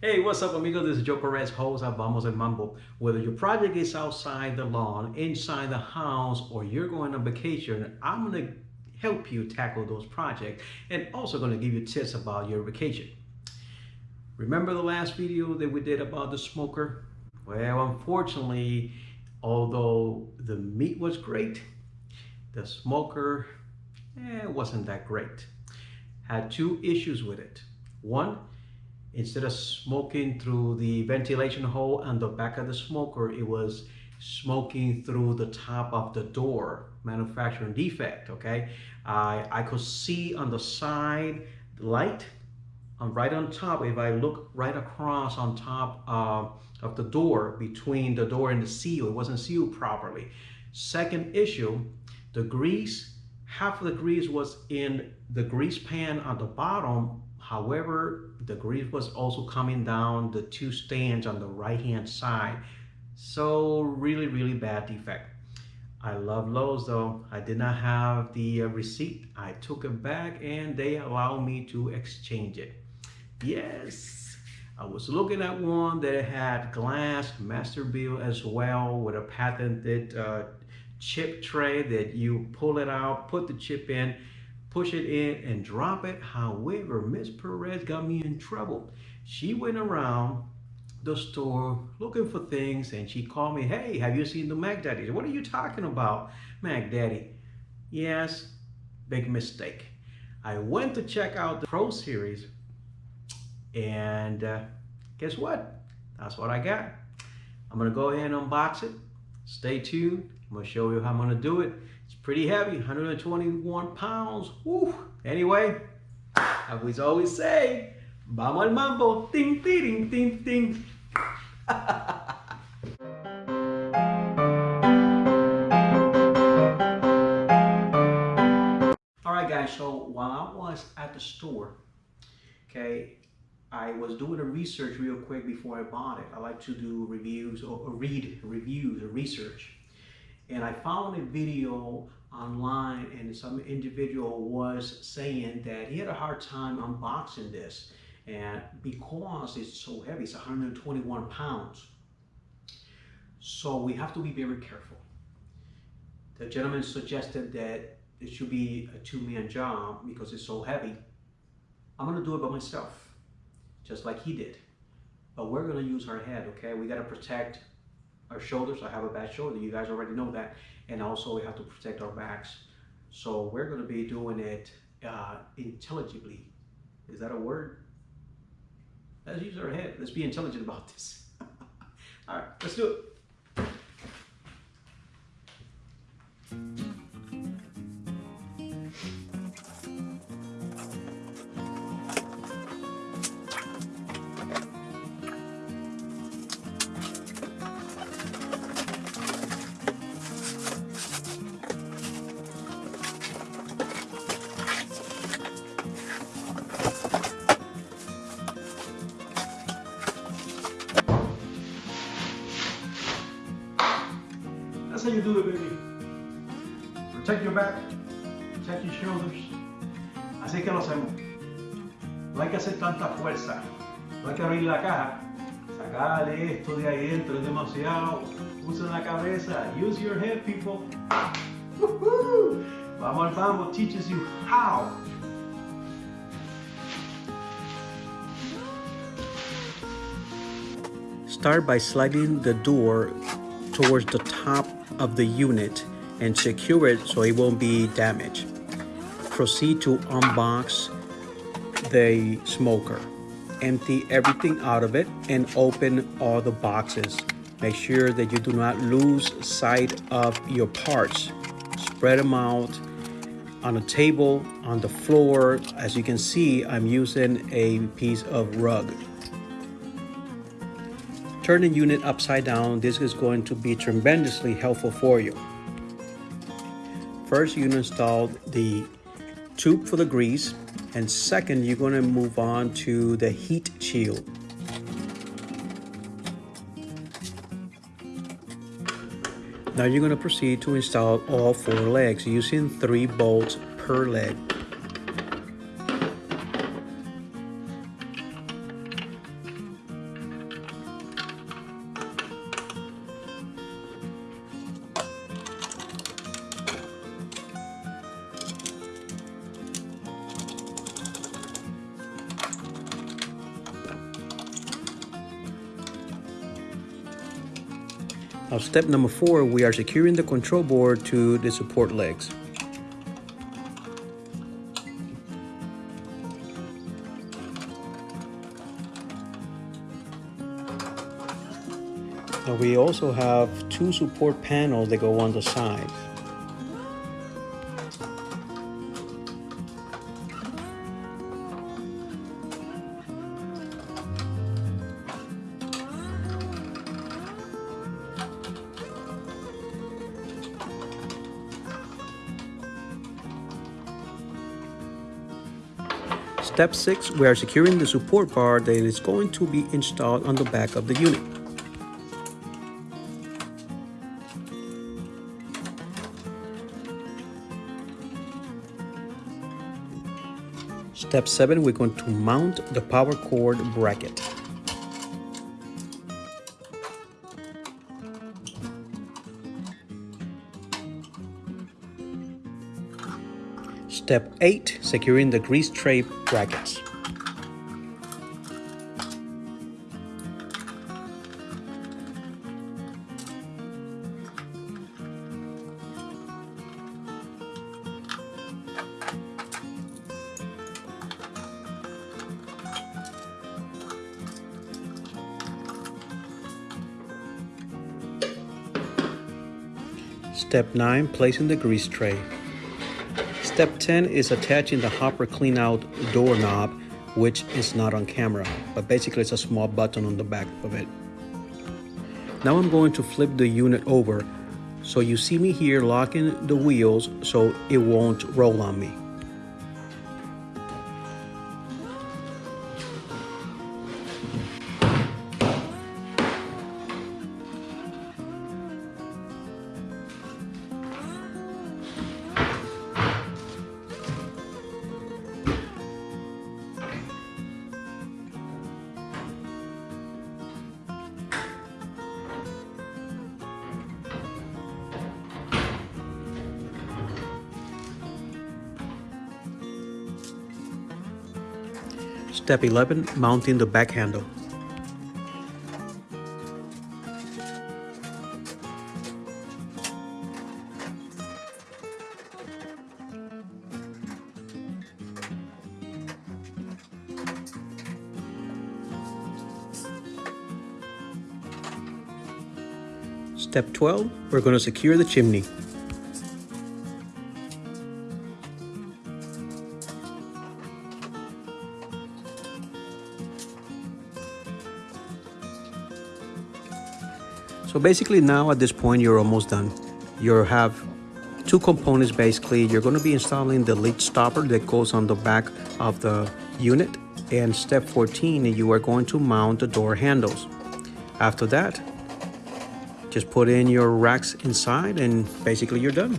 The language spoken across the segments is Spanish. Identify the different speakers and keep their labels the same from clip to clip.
Speaker 1: Hey, what's up, amigos? This is Joe Perez, host of Vamos El Mambo. Whether your project is outside the lawn, inside the house, or you're going on vacation, I'm going to help you tackle those projects and also going to give you tips about your vacation. Remember the last video that we did about the smoker? Well, unfortunately, although the meat was great, the smoker eh, wasn't that great. Had two issues with it. One, instead of smoking through the ventilation hole on the back of the smoker, it was smoking through the top of the door, manufacturing defect, okay? I, I could see on the side light, right on top, if I look right across on top uh, of the door, between the door and the seal, it wasn't sealed properly. Second issue, the grease, half of the grease was in the grease pan on the bottom However, the grease was also coming down the two stands on the right hand side. So really, really bad defect. I love Lowe's though. I did not have the uh, receipt. I took it back and they allowed me to exchange it. Yes, I was looking at one that had glass Masterbuilt as well with a patented uh, chip tray that you pull it out, put the chip in, push it in and drop it. However, Miss Perez got me in trouble. She went around the store looking for things and she called me, hey, have you seen the Mac Daddy? What are you talking about, Mac Daddy? Yes, big mistake. I went to check out the Pro Series and uh, guess what? That's what I got. I'm gonna go ahead and unbox it. Stay tuned. I'm gonna show you how I'm gonna do it. Pretty heavy, 121 pounds. Woo. Anyway, I we always say, vamos al mambo. Ting, ting, ting, ting. All right, guys, so while I was at the store, okay, I was doing a research real quick before I bought it. I like to do reviews or read reviews or research and I found a video online and some individual was saying that he had a hard time unboxing this and because it's so heavy, it's 121 pounds. So we have to be very careful. The gentleman suggested that it should be a two-man job because it's so heavy. I'm gonna do it by myself, just like he did. But we're gonna use our head, okay? We gotta protect our shoulders. I have a bad shoulder. You guys already know that. And also we have to protect our backs. So we're going to be doing it uh, intelligibly. Is that a word? Let's use our head. Let's be intelligent about this. All right, let's do it. Caja. Sacarle esto de ahí dentro es demasiado. Usa la cabeza. Use your head, people. Vamos al Vamos teaches you how. Start by sliding the door towards the top of the unit and secure it so it won't be damaged. Proceed to unbox the smoker. Empty everything out of it and open all the boxes. Make sure that you do not lose sight of your parts. Spread them out on a table, on the floor. As you can see, I'm using a piece of rug turn the unit upside down, this is going to be tremendously helpful for you. First, you install the tube for the grease, and second, you're going to move on to the heat shield. Now you're going to proceed to install all four legs using three bolts per leg. Now step number four, we are securing the control board to the support legs. Now we also have two support panels that go on the side. Step 6, we are securing the support bar that is going to be installed on the back of the unit. Step 7, we're going to mount the power cord bracket. Step 8, securing the grease tray brackets. Step 9, placing the grease tray. Step 10 is attaching the hopper clean out doorknob, which is not on camera, but basically it's a small button on the back of it. Now I'm going to flip the unit over. So you see me here locking the wheels so it won't roll on me. Step 11, mounting the back handle. Step 12, we're going to secure the chimney. So basically now at this point, you're almost done. You have two components basically. You're gonna be installing the lead stopper that goes on the back of the unit. And step 14, you are going to mount the door handles. After that, just put in your racks inside and basically you're done.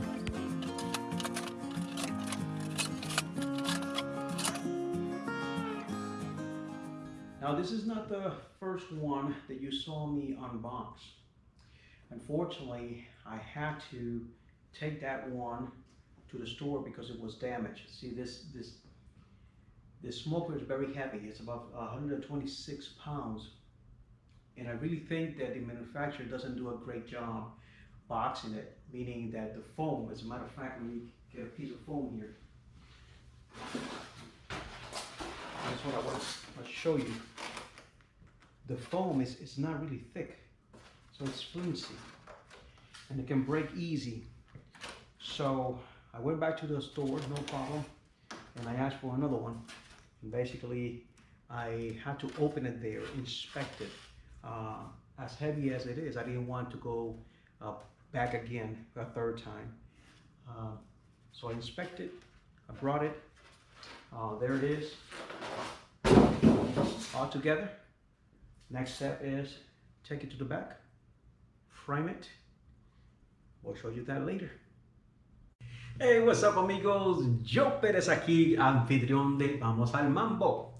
Speaker 1: Now this is not the first one that you saw me unbox. Unfortunately, I had to take that one to the store because it was damaged. See this this this smoker is very heavy. It's about 126 pounds. And I really think that the manufacturer doesn't do a great job boxing it, meaning that the foam, as a matter of fact, let me get a piece of foam here. That's what I want to show you. The foam is, is not really thick. So it's flimsy and it can break easy. So I went back to the store, no problem, and I asked for another one. And basically, I had to open it there, inspect it. Uh, as heavy as it is, I didn't want to go uh, back again a third time. Uh, so I inspected, I brought it, uh, there it is, all together. Next step is take it to the back, We'll show you that later. Hey, what's up amigos? Yo Pérez aquí, anfitrión de Vamos al Mambo.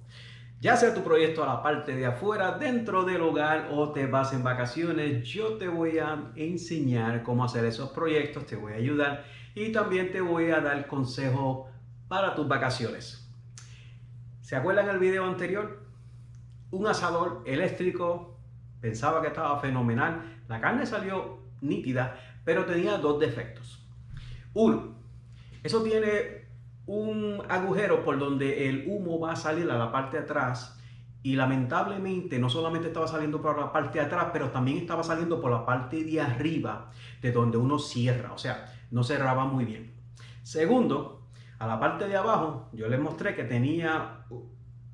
Speaker 1: Ya sea tu proyecto a la parte de afuera, dentro del hogar o te vas en vacaciones, yo te voy a enseñar cómo hacer esos proyectos, te voy a ayudar y también te voy a dar consejos para tus vacaciones. ¿Se acuerdan el video anterior? Un asador eléctrico, pensaba que estaba fenomenal, la carne salió nítida, pero tenía dos defectos. Uno, eso tiene un agujero por donde el humo va a salir a la parte de atrás y lamentablemente no solamente estaba saliendo por la parte de atrás, pero también estaba saliendo por la parte de arriba de donde uno cierra, o sea, no cerraba muy bien. Segundo, a la parte de abajo yo les mostré que tenía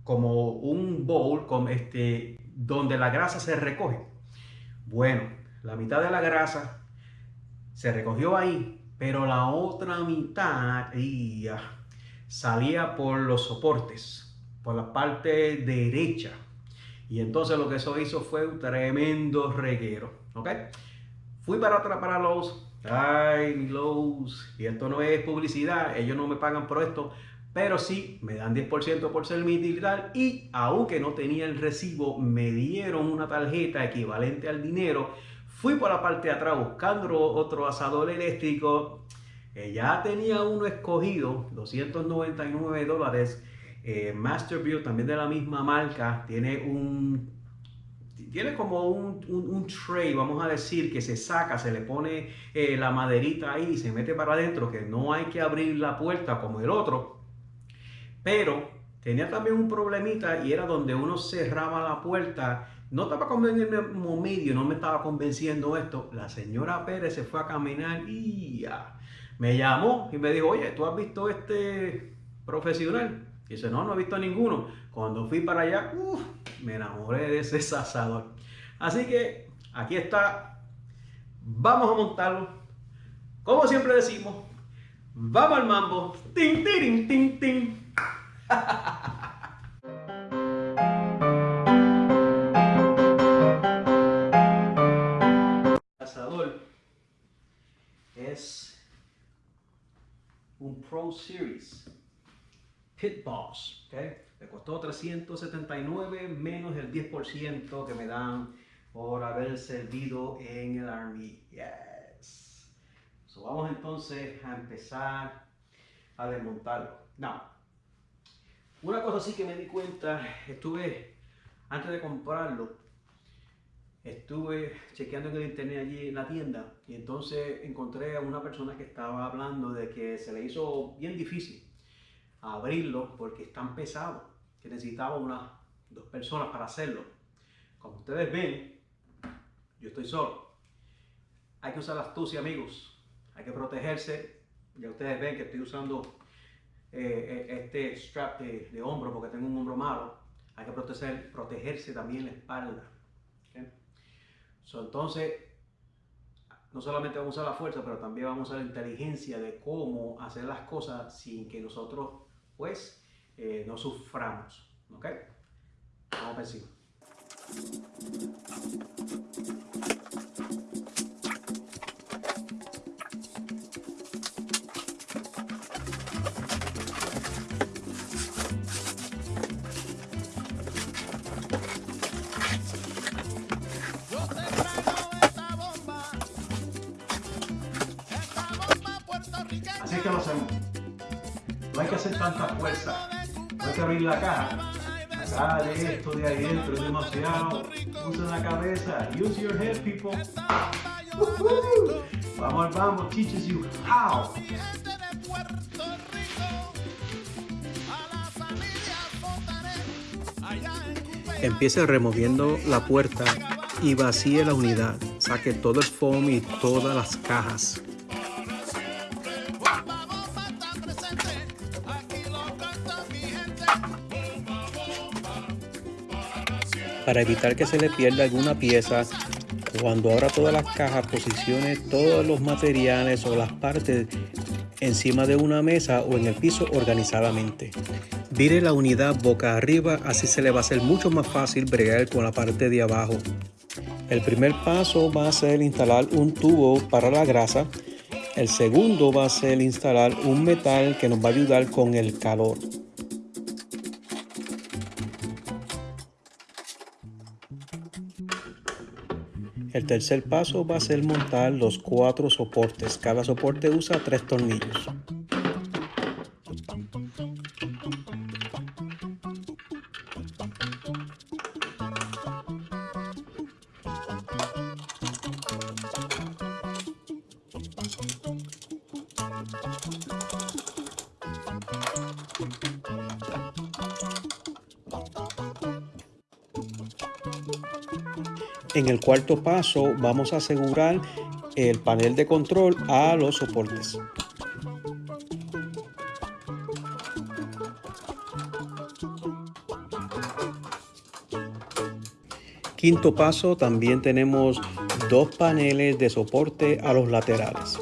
Speaker 1: como un bowl con este, donde la grasa se recoge. Bueno, la mitad de la grasa se recogió ahí, pero la otra mitad salía por los soportes, por la parte derecha. Y entonces lo que eso hizo fue un tremendo reguero. ¿Ok? Fui para atrás para los. Ay, los. Y esto no es publicidad, ellos no me pagan por esto pero sí me dan 10% por ser militar y aunque no tenía el recibo, me dieron una tarjeta equivalente al dinero. Fui por la parte de atrás buscando otro asador eléctrico. ya tenía uno escogido, 299 dólares. Eh, también de la misma marca, tiene un tiene como un, tray, vamos a decir, que se saca, se le pone eh, la maderita ahí y se mete para adentro, que no hay que abrir la puerta como el otro. Pero tenía también un problemita y era donde uno cerraba la puerta. No estaba convenciendo medio, no me estaba convenciendo esto. La señora Pérez se fue a caminar y. Me llamó y me dijo, oye, ¿tú has visto este profesional? Y dice, no, no he visto ninguno. Cuando fui para allá, me enamoré de ese asador. Así que aquí está. Vamos a montarlo. Como siempre decimos, vamos al mambo. Tin, tin, tin, tin. un Pro Series Pit Boss. ¿okay? Me costó 379 menos el 10% que me dan por haber servido en el Army. Yes. So vamos entonces a empezar a desmontarlo. Now, una cosa sí que me di cuenta, estuve, antes de comprarlo, estuve chequeando en el internet allí en la tienda y entonces encontré a una persona que estaba hablando de que se le hizo bien difícil abrirlo porque es tan pesado que necesitaba unas dos personas para hacerlo. Como ustedes ven, yo estoy solo. Hay que usar la astucia, amigos. Hay que protegerse. Ya ustedes ven que estoy usando eh, eh, este strap de, hombro porque tengo un hombro malo, hay que proteger, protegerse también la espalda. Entonces, no solamente vamos a usar la fuerza, pero también vamos a la inteligencia de cómo hacer las cosas sin que nosotros, pues, eh, no suframos. ¿Ok? Vamos a encima. Tanta fuerza. No hay que abrir la caja. Dale esto de ahí dentro, es demasiado. Usa la cabeza. Use your head, people. Vamos vamos, teaches you how. Empiece removiendo la puerta y vacíe la unidad. Saque todo el foam y todas las cajas. Para evitar que se le pierda alguna pieza, cuando abra todas las cajas, posicione todos los materiales o las partes encima de una mesa o en el piso organizadamente. Vire la unidad boca arriba, así se le va a hacer mucho más fácil bregar con la parte de abajo. El primer paso va a ser instalar un tubo para la grasa. El segundo va a ser instalar un metal que nos va a ayudar con el calor. El tercer paso va a ser montar los cuatro soportes. Cada soporte usa tres tornillos.
Speaker 2: En el cuarto paso vamos a asegurar el panel de control a los soportes. Quinto paso, también tenemos dos paneles de soporte a los laterales.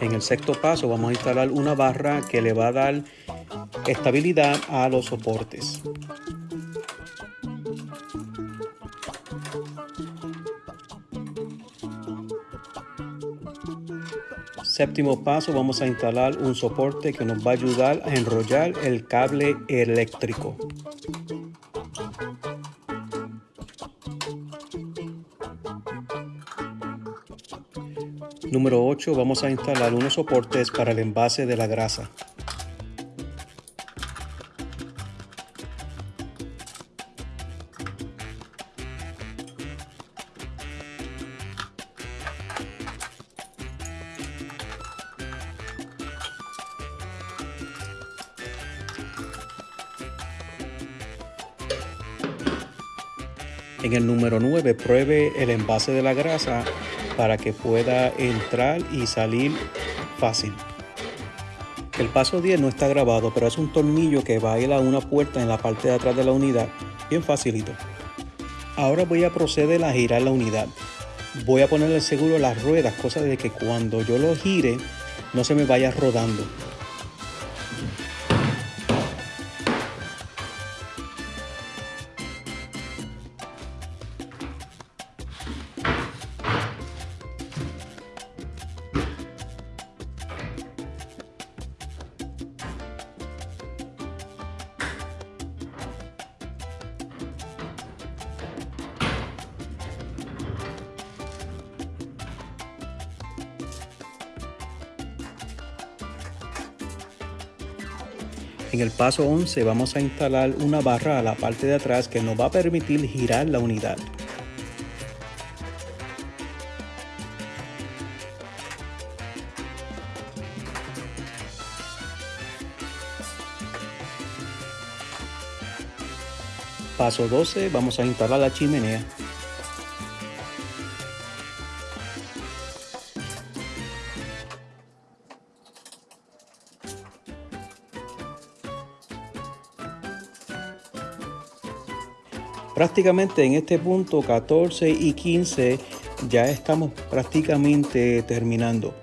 Speaker 2: En el sexto paso vamos a instalar una barra que le va a dar estabilidad a los soportes. Séptimo paso, vamos a instalar un soporte que nos va a ayudar a enrollar el cable eléctrico. Número 8, vamos a instalar unos soportes para el envase de la grasa. En el número 9, pruebe el envase de la grasa para que pueda entrar y salir fácil. El paso 10 no está grabado, pero es un tornillo que va a a una puerta en la parte de atrás de la unidad, bien facilito. Ahora voy a proceder a girar la unidad. Voy a ponerle seguro las ruedas, cosa de que cuando yo lo gire no se me vaya rodando. En el paso 11 vamos a instalar una barra a la parte de atrás que nos va a permitir girar la unidad. Paso 12 vamos a instalar la chimenea. Prácticamente en este punto 14 y 15 ya estamos prácticamente terminando.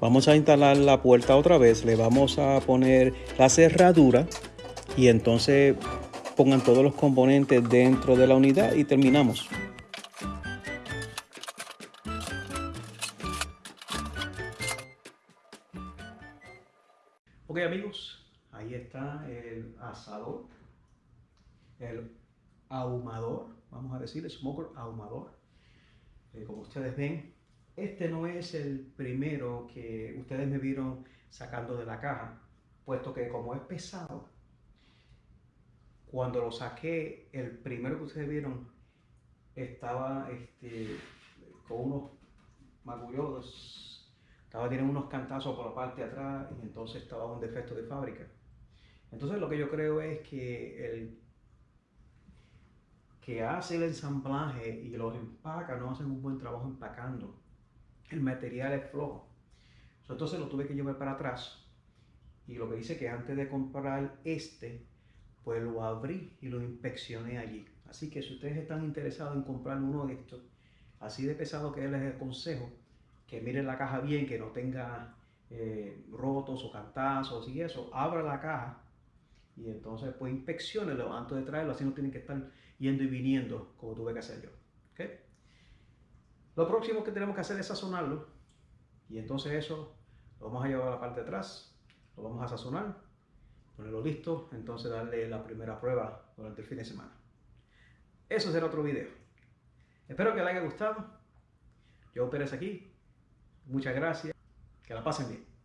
Speaker 2: Vamos a instalar la puerta otra vez, le vamos a poner la cerradura y entonces pongan todos los componentes dentro de la unidad y terminamos.
Speaker 1: Ok amigos, ahí está el asador, el ahumador, vamos a decir, smoker ahumador. Eh, como ustedes ven, este no es el primero que ustedes me vieron sacando de la caja, puesto que como es pesado, cuando lo saqué, el primero que ustedes vieron estaba este, con unos magullosos, estaba teniendo unos cantazos por la parte de atrás y entonces estaba un defecto de fábrica. Entonces lo que yo creo es que el que hace el ensamblaje y los empaca no hacen un buen trabajo empacando. El material es flojo. Entonces lo tuve que llevar para atrás. Y lo que hice que antes de comprar este, pues lo abrí y lo inspeccioné allí. Así que si ustedes están interesados en comprar uno de estos, así de pesado que les aconsejo, que miren la caja bien, que no tenga eh, rotos o cantazos y eso, abra la caja y entonces pues inspeccionenlo antes de traerlo, así no tienen que estar yendo y viniendo como tuve que hacer yo. ¿okay? Lo próximo que tenemos que hacer es sazonarlo y entonces eso lo vamos a llevar a la parte de atrás, lo vamos a sazonar, ponerlo listo, entonces darle la primera prueba durante el fin de semana. Eso será otro video. Espero que les haya gustado. Yo Pérez aquí. Muchas gracias. Que la pasen bien.